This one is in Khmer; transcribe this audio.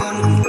Yeah.